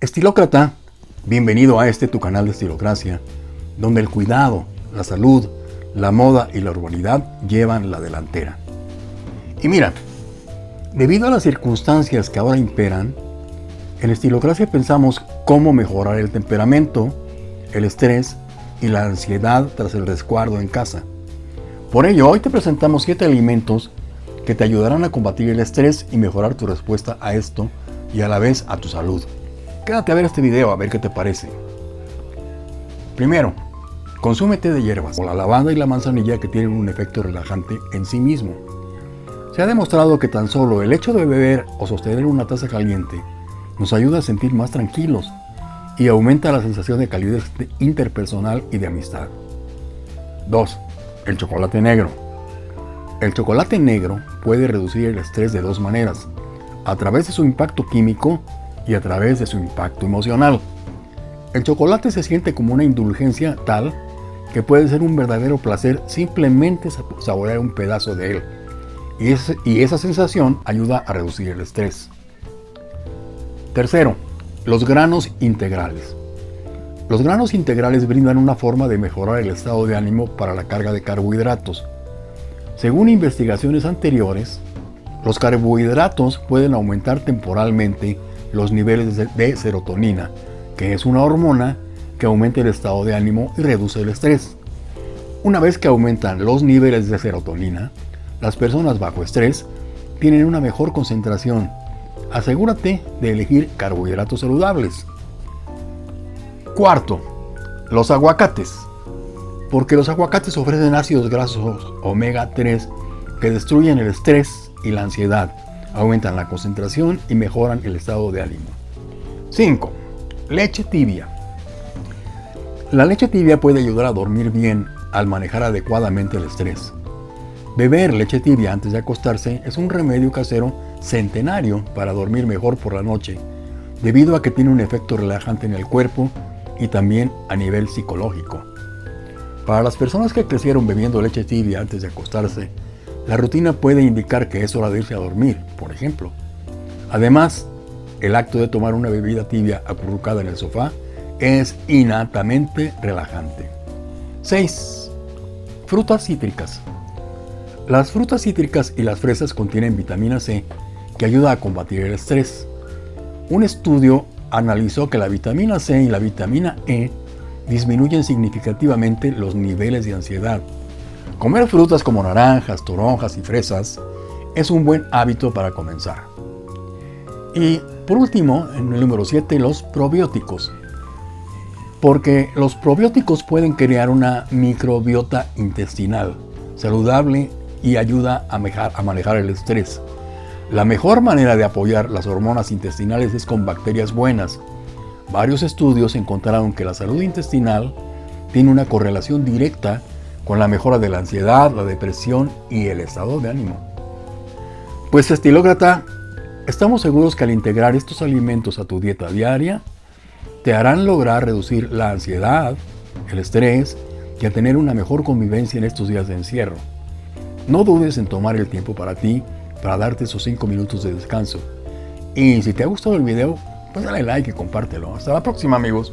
Estilócrata, bienvenido a este tu canal de Estilocracia, donde el cuidado, la salud, la moda y la urbanidad llevan la delantera. Y mira, debido a las circunstancias que ahora imperan, en Estilocracia pensamos cómo mejorar el temperamento, el estrés y la ansiedad tras el resguardo en casa. Por ello, hoy te presentamos 7 alimentos que te ayudarán a combatir el estrés y mejorar tu respuesta a esto y a la vez a tu salud. Quédate a ver este video a ver qué te parece. Primero, consume té de hierbas, o la lavanda y la manzanilla que tienen un efecto relajante en sí mismo. Se ha demostrado que tan solo el hecho de beber o sostener una taza caliente nos ayuda a sentir más tranquilos y aumenta la sensación de calidez interpersonal y de amistad. 2. El chocolate negro. El chocolate negro puede reducir el estrés de dos maneras, a través de su impacto químico y a través de su impacto emocional. El chocolate se siente como una indulgencia tal que puede ser un verdadero placer simplemente saborear un pedazo de él. Y, y esa sensación ayuda a reducir el estrés. Tercero, los granos integrales. Los granos integrales brindan una forma de mejorar el estado de ánimo para la carga de carbohidratos. Según investigaciones anteriores, los carbohidratos pueden aumentar temporalmente los niveles de serotonina, que es una hormona que aumenta el estado de ánimo y reduce el estrés. Una vez que aumentan los niveles de serotonina, las personas bajo estrés tienen una mejor concentración. Asegúrate de elegir carbohidratos saludables. Cuarto, los aguacates. Porque los aguacates ofrecen ácidos grasos omega 3 que destruyen el estrés y la ansiedad aumentan la concentración y mejoran el estado de ánimo. 5. Leche tibia. La leche tibia puede ayudar a dormir bien al manejar adecuadamente el estrés. Beber leche tibia antes de acostarse es un remedio casero centenario para dormir mejor por la noche, debido a que tiene un efecto relajante en el cuerpo y también a nivel psicológico. Para las personas que crecieron bebiendo leche tibia antes de acostarse, la rutina puede indicar que es hora de irse a dormir, por ejemplo. Además, el acto de tomar una bebida tibia acurrucada en el sofá es innatamente relajante. 6. Frutas cítricas. Las frutas cítricas y las fresas contienen vitamina C que ayuda a combatir el estrés. Un estudio analizó que la vitamina C y la vitamina E disminuyen significativamente los niveles de ansiedad Comer frutas como naranjas, toronjas y fresas es un buen hábito para comenzar. Y por último, en el número 7, los probióticos. Porque los probióticos pueden crear una microbiota intestinal saludable y ayuda a a manejar el estrés. La mejor manera de apoyar las hormonas intestinales es con bacterias buenas. Varios estudios encontraron que la salud intestinal tiene una correlación directa con la mejora de la ansiedad, la depresión y el estado de ánimo. Pues estilócrata, estamos seguros que al integrar estos alimentos a tu dieta diaria, te harán lograr reducir la ansiedad, el estrés y a tener una mejor convivencia en estos días de encierro. No dudes en tomar el tiempo para ti, para darte esos 5 minutos de descanso. Y si te ha gustado el video, pues dale like y compártelo. Hasta la próxima amigos.